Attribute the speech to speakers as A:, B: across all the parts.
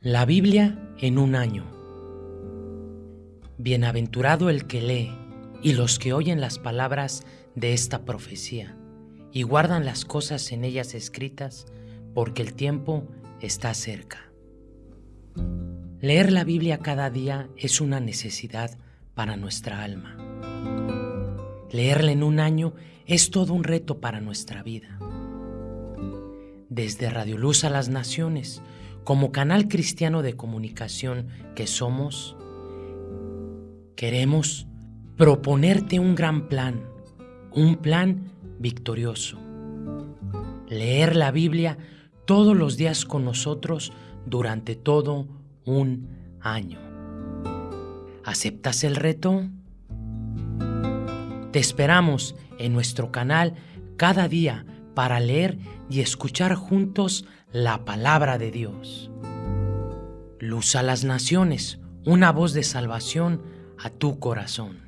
A: La Biblia en un año. Bienaventurado el que lee y los que oyen las palabras de esta profecía y guardan las cosas en ellas escritas, porque el tiempo está cerca. Leer la Biblia cada día es una necesidad para nuestra alma. Leerla en un año es todo un reto para nuestra vida. Desde Radio Luz a las Naciones, como canal cristiano de comunicación que somos, queremos proponerte un gran plan, un plan victorioso. Leer la Biblia todos los días con nosotros durante todo un año. ¿Aceptas el reto? Te esperamos en nuestro canal cada día para leer y escuchar juntos la palabra de Dios. Luz a las naciones, una voz de salvación a tu corazón.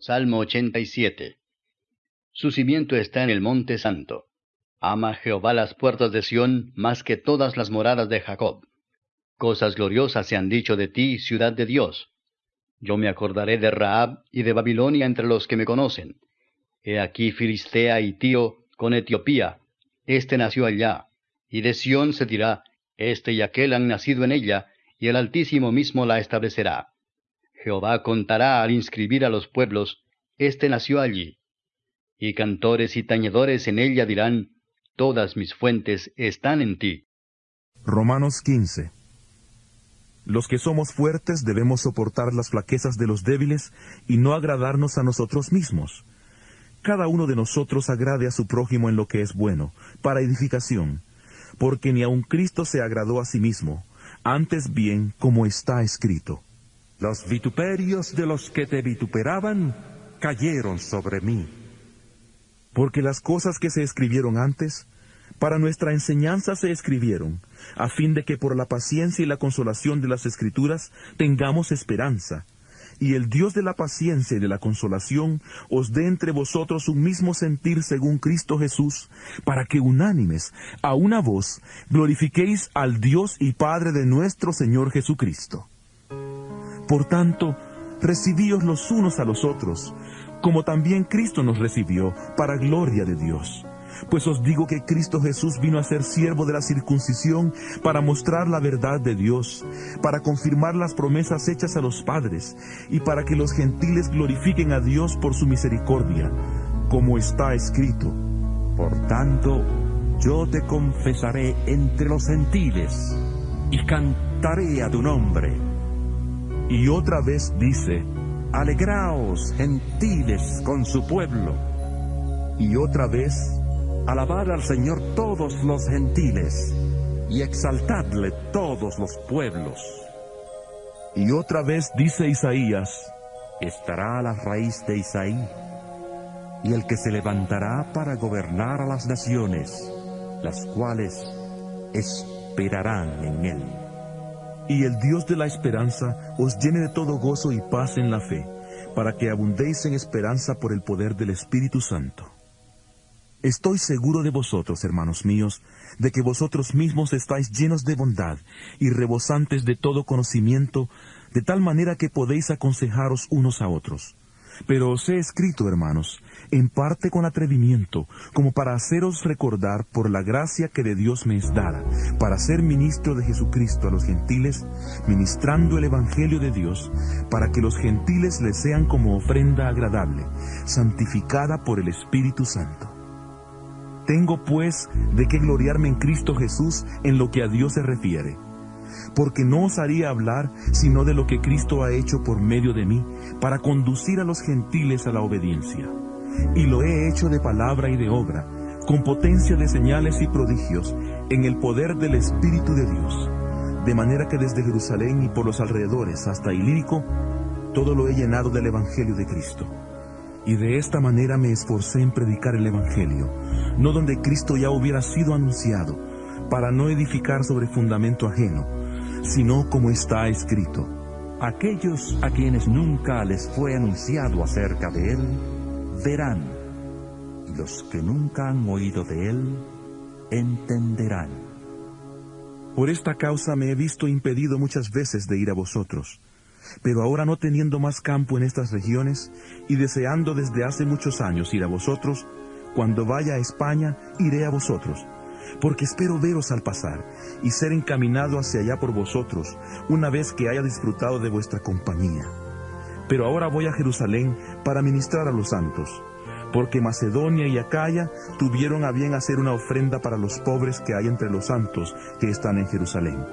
B: Salmo 87 Su cimiento está en el monte santo. Ama Jehová las puertas de Sión más que todas las moradas de Jacob. Cosas gloriosas se han dicho de ti, ciudad de Dios. Yo me acordaré de Raab y de Babilonia entre los que me conocen. He aquí Filistea y Tío con Etiopía. Este nació allá. Y de Sión se dirá, Este y aquel han nacido en ella, y el Altísimo mismo la establecerá. Jehová contará al inscribir a los pueblos, Este nació allí. Y cantores y tañedores en ella dirán, Todas mis fuentes están en ti.
C: Romanos 15 los que somos fuertes debemos soportar las flaquezas de los débiles y no agradarnos a nosotros mismos. Cada uno de nosotros agrade a su prójimo en lo que es bueno, para edificación, porque ni aun Cristo se agradó a sí mismo, antes bien como está escrito.
D: Los vituperios de los que te vituperaban cayeron sobre mí.
C: Porque las cosas que se escribieron antes, para nuestra enseñanza se escribieron, a fin de que por la paciencia y la consolación de las Escrituras tengamos esperanza. Y el Dios de la paciencia y de la consolación os dé entre vosotros un mismo sentir según Cristo Jesús, para que unánimes, a una voz, glorifiquéis al Dios y Padre de nuestro Señor Jesucristo. Por tanto, recibíos los unos a los otros, como también Cristo nos recibió, para gloria de Dios pues os digo que Cristo Jesús vino a ser siervo de la circuncisión para mostrar la verdad de Dios, para confirmar las promesas hechas a los padres y para que los gentiles glorifiquen a Dios por su misericordia, como está escrito.
D: Por tanto, yo te confesaré entre los gentiles y cantaré a tu nombre.
C: Y otra vez dice,
D: Alegraos, gentiles, con su pueblo.
C: Y otra vez,
D: Alabad al Señor todos los gentiles, y exaltadle todos los pueblos.
C: Y otra vez dice Isaías,
D: estará la raíz de Isaí, y el que se levantará para gobernar a las naciones, las cuales esperarán en él.
C: Y el Dios de la esperanza os llene de todo gozo y paz en la fe, para que abundéis en esperanza por el poder del Espíritu Santo. Estoy seguro de vosotros, hermanos míos, de que vosotros mismos estáis llenos de bondad y rebosantes de todo conocimiento, de tal manera que podéis aconsejaros unos a otros. Pero os he escrito, hermanos, en parte con atrevimiento, como para haceros recordar por la gracia que de Dios me es dada, para ser ministro de Jesucristo a los gentiles, ministrando el Evangelio de Dios, para que los gentiles le sean como ofrenda agradable, santificada por el Espíritu Santo. Tengo pues de qué gloriarme en Cristo Jesús en lo que a Dios se refiere. Porque no os haría hablar sino de lo que Cristo ha hecho por medio de mí para conducir a los gentiles a la obediencia. Y lo he hecho de palabra y de obra, con potencia de señales y prodigios, en el poder del Espíritu de Dios. De manera que desde Jerusalén y por los alrededores hasta Ilírico, todo lo he llenado del Evangelio de Cristo y de esta manera me esforcé en predicar el Evangelio, no donde Cristo ya hubiera sido anunciado, para no edificar sobre fundamento ajeno, sino como está escrito.
D: Aquellos a quienes nunca les fue anunciado acerca de Él, verán, y los que nunca han oído de él entenderán.
C: Por esta causa me he visto impedido muchas veces de ir a vosotros, pero ahora no teniendo más campo en estas regiones y deseando desde hace muchos años ir a vosotros, cuando vaya a España iré a vosotros, porque espero veros al pasar y ser encaminado hacia allá por vosotros, una vez que haya disfrutado de vuestra compañía. Pero ahora voy a Jerusalén para ministrar a los santos, porque Macedonia y Acaya tuvieron a bien hacer una ofrenda para los pobres que hay entre los santos que están en Jerusalén,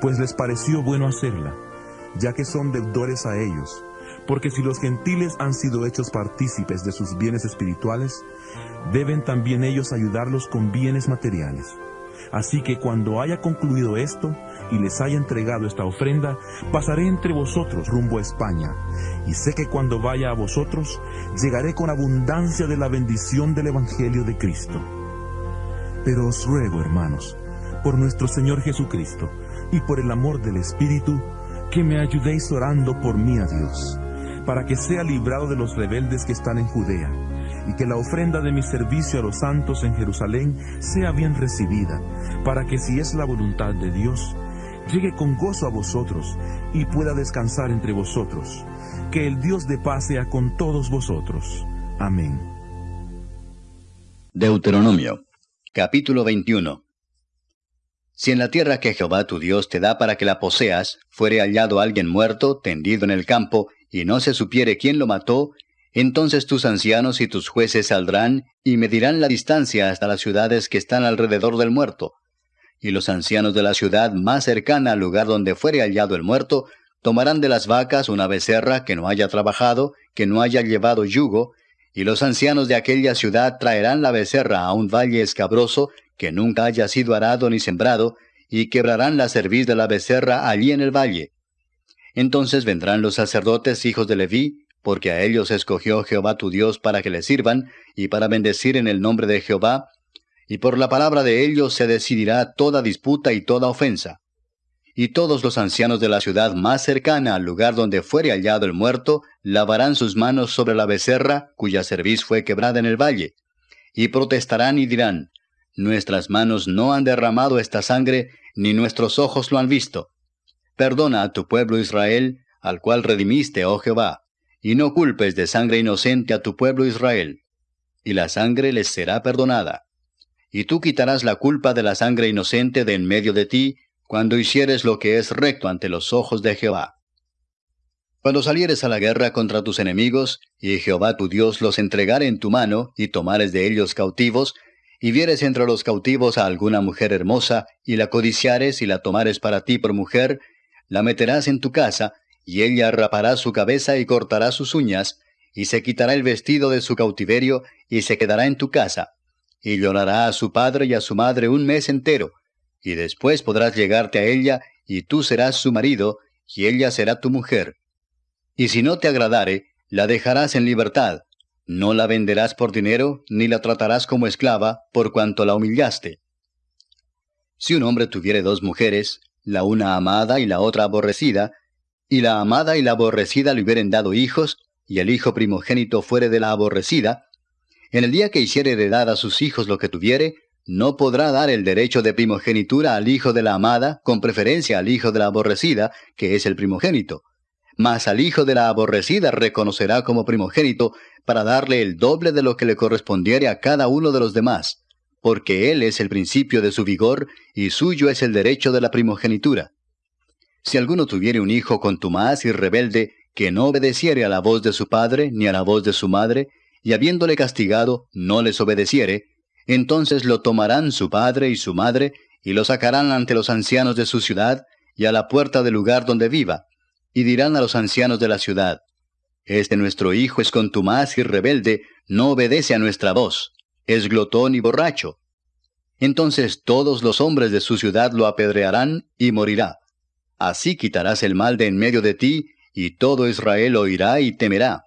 C: pues les pareció bueno hacerla, ya que son deudores a ellos, porque si los gentiles han sido hechos partícipes de sus bienes espirituales, deben también ellos ayudarlos con bienes materiales. Así que cuando haya concluido esto y les haya entregado esta ofrenda, pasaré entre vosotros rumbo a España, y sé que cuando vaya a vosotros, llegaré con abundancia de la bendición del Evangelio de Cristo. Pero os ruego, hermanos, por nuestro Señor Jesucristo, y por el amor del Espíritu, que me ayudéis orando por mí a Dios, para que sea librado de los rebeldes que están en Judea y que la ofrenda de mi servicio a los santos en Jerusalén sea bien recibida, para que si es la voluntad de Dios, llegue con gozo a vosotros y pueda descansar entre vosotros. Que el Dios de paz sea con todos vosotros. Amén.
B: Deuteronomio, capítulo 21. Si en la tierra que Jehová tu Dios te da para que la poseas, fuere hallado alguien muerto, tendido en el campo, y no se supiere quién lo mató, entonces tus ancianos y tus jueces saldrán y medirán la distancia hasta las ciudades que están alrededor del muerto. Y los ancianos de la ciudad más cercana al lugar donde fuere hallado el muerto, tomarán de las vacas una becerra que no haya trabajado, que no haya llevado yugo, y los ancianos de aquella ciudad traerán la becerra a un valle escabroso, que nunca haya sido arado ni sembrado, y quebrarán la cerviz de la becerra allí en el valle. Entonces vendrán los sacerdotes hijos de Leví, porque a ellos escogió Jehová tu Dios para que le sirvan, y para bendecir en el nombre de Jehová, y por la palabra de ellos se decidirá toda disputa y toda ofensa. Y todos los ancianos de la ciudad más cercana al lugar donde fuere hallado el muerto, lavarán sus manos sobre la becerra, cuya cerviz fue quebrada en el valle, y protestarán y dirán, Nuestras manos no han derramado esta sangre, ni nuestros ojos lo han visto. Perdona a tu pueblo Israel, al cual redimiste, oh Jehová y no culpes de sangre inocente a tu pueblo Israel, y la sangre les será perdonada. Y tú quitarás la culpa de la sangre inocente de en medio de ti, cuando hicieres lo que es recto ante los ojos de Jehová. Cuando salieres a la guerra contra tus enemigos, y Jehová tu Dios los entregare en tu mano, y tomares de ellos cautivos, y vieres entre los cautivos a alguna mujer hermosa, y la codiciares y la tomares para ti por mujer, la meterás en tu casa, y ella rapará su cabeza y cortará sus uñas, y se quitará el vestido de su cautiverio, y se quedará en tu casa, y llorará a su padre y a su madre un mes entero, y después podrás llegarte a ella, y tú serás su marido, y ella será tu mujer. Y si no te agradare, la dejarás en libertad, no la venderás por dinero, ni la tratarás como esclava, por cuanto la humillaste. Si un hombre tuviere dos mujeres, la una amada y la otra aborrecida, y la amada y la aborrecida le hubieren dado hijos, y el hijo primogénito fuere de la aborrecida, en el día que hiciere heredad a sus hijos lo que tuviere, no podrá dar el derecho de primogenitura al hijo de la amada, con preferencia al hijo de la aborrecida, que es el primogénito. Mas al hijo de la aborrecida reconocerá como primogénito, para darle el doble de lo que le correspondiere a cada uno de los demás, porque él es el principio de su vigor, y suyo es el derecho de la primogenitura. Si alguno tuviere un hijo contumaz y rebelde, que no obedeciere a la voz de su padre ni a la voz de su madre, y habiéndole castigado no les obedeciere, entonces lo tomarán su padre y su madre, y lo sacarán ante los ancianos de su ciudad, y a la puerta del lugar donde viva, y dirán a los ancianos de la ciudad, Este nuestro hijo es contumaz y rebelde, no obedece a nuestra voz, es glotón y borracho. Entonces todos los hombres de su ciudad lo apedrearán y morirá. Así quitarás el mal de en medio de ti, y todo Israel oirá y temerá.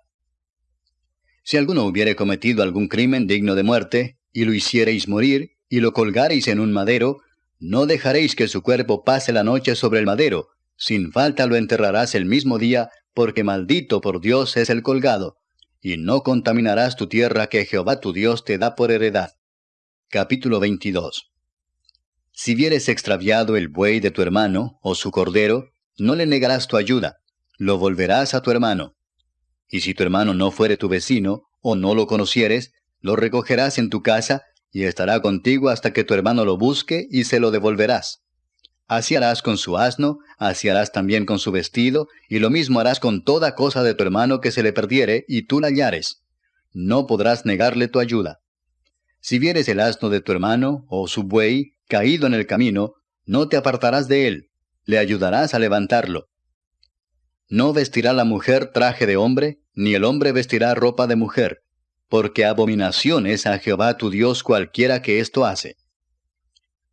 B: Si alguno hubiere cometido algún crimen digno de muerte, y lo hiciereis morir, y lo colgareis en un madero, no dejaréis que su cuerpo pase la noche sobre el madero, sin falta lo enterrarás el mismo día, porque maldito por Dios es el colgado. y no contaminarás tu tierra que Jehová tu Dios te da por heredad. Capítulo 22 Si vieres extraviado el buey de tu hermano, o su cordero, no le negarás tu ayuda, lo volverás a tu hermano. Y si tu hermano no fuere tu vecino, o no lo conocieres, lo recogerás en tu casa, y estará contigo hasta que tu hermano lo busque, y se lo devolverás. Así harás con su asno, así harás también con su vestido, y lo mismo harás con toda cosa de tu hermano que se le perdiere, y tú la hallares. No podrás negarle tu ayuda. Si vieres el asno de tu hermano, o su buey, caído en el camino, no te apartarás de él, le ayudarás a levantarlo. No vestirá la mujer traje de hombre, ni el hombre vestirá ropa de mujer, porque abominación es a Jehová tu Dios cualquiera que esto hace.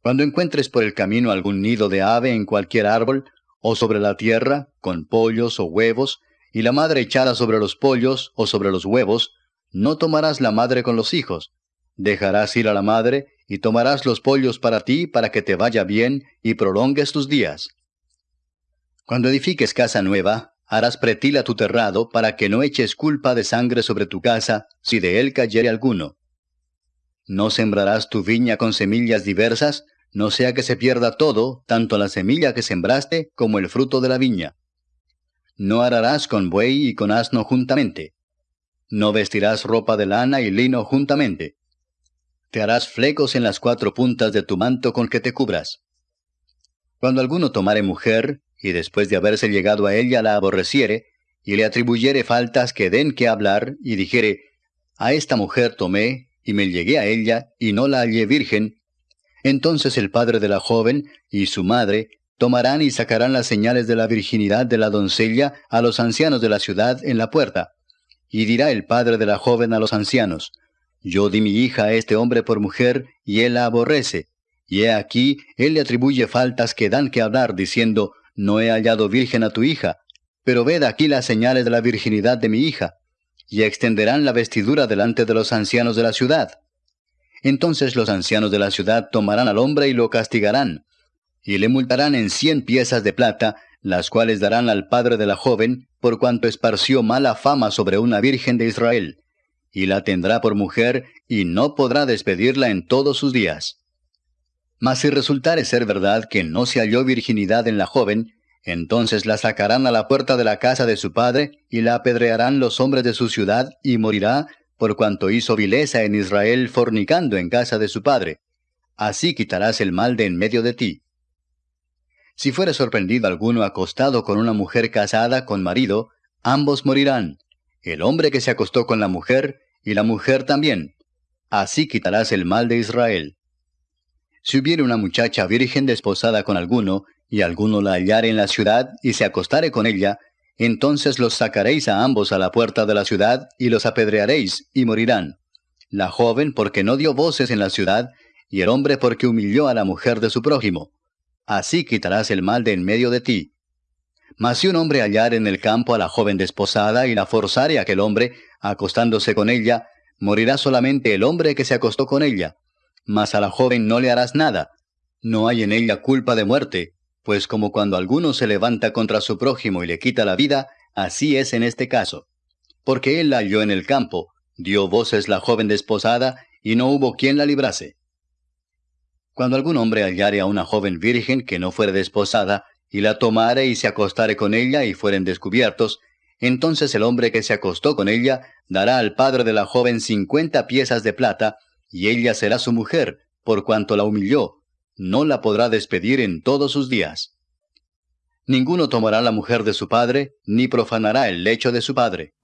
B: Cuando encuentres por el camino algún nido de ave en cualquier árbol, o sobre la tierra, con pollos o huevos, y la madre echada sobre los pollos o sobre los huevos, no tomarás la madre con los hijos. Dejarás ir a la madre, y tomarás los pollos para ti, para que te vaya bien y prolongues tus días. Cuando edifiques casa nueva, harás pretil a tu terrado, para que no eches culpa de sangre sobre tu casa, si de él cayere alguno. No sembrarás tu viña con semillas diversas, no sea que se pierda todo, tanto la semilla que sembraste como el fruto de la viña. No ararás con buey y con asno juntamente. No vestirás ropa de lana y lino juntamente. Te harás flecos en las cuatro puntas de tu manto con que te cubras. Cuando alguno tomare mujer, y después de haberse llegado a ella la aborreciere, y le atribuyere faltas que den que hablar, y dijere, A esta mujer tomé, y me llegué a ella, y no la hallé virgen, entonces el padre de la joven y su madre tomarán y sacarán las señales de la virginidad de la doncella a los ancianos de la ciudad en la puerta. Y dirá el padre de la joven a los ancianos, Yo di mi hija a este hombre por mujer, y él la aborrece. Y he aquí, él le atribuye faltas que dan que hablar, diciendo, No he hallado virgen a tu hija, pero ved aquí las señales de la virginidad de mi hija. Y extenderán la vestidura delante de los ancianos de la ciudad. Entonces los ancianos de la ciudad tomarán al hombre y lo castigarán, y le multarán en cien piezas de plata, las cuales darán al padre de la joven, por cuanto esparció mala fama sobre una virgen de Israel, y la tendrá por mujer, y no podrá despedirla en todos sus días. Mas si resultare ser verdad que no se halló virginidad en la joven, entonces la sacarán a la puerta de la casa de su padre, y la apedrearán los hombres de su ciudad, y morirá, por cuanto hizo vileza en Israel fornicando en casa de su padre. Así quitarás el mal de en medio de ti. Si fuere sorprendido alguno acostado con una mujer casada con marido, ambos morirán, el hombre que se acostó con la mujer y la mujer también. Así quitarás el mal de Israel. Si hubiere una muchacha virgen desposada con alguno, y alguno la hallare en la ciudad y se acostare con ella, entonces los sacaréis a ambos a la puerta de la ciudad y los apedrearéis y morirán. La joven porque no dio voces en la ciudad, y el hombre porque humilló a la mujer de su prójimo. Así quitarás el mal de en medio de ti. Mas si un hombre hallar en el campo a la joven desposada y la forzare a aquel hombre, acostándose con ella, morirá solamente el hombre que se acostó con ella. Mas a la joven no le harás nada. No hay en ella culpa de muerte, pues como cuando alguno se levanta contra su prójimo y le quita la vida, así es en este caso. Porque él la halló en el campo, dio voces la joven desposada, y no hubo quien la librase. Cuando algún hombre hallare a una joven virgen que no fuere desposada, y la tomare y se acostare con ella y fueren descubiertos, entonces el hombre que se acostó con ella dará al padre de la joven cincuenta piezas de plata, y ella será su mujer, por cuanto la humilló, no la podrá despedir en todos sus días. Ninguno tomará la mujer de su padre, ni profanará el lecho de su padre.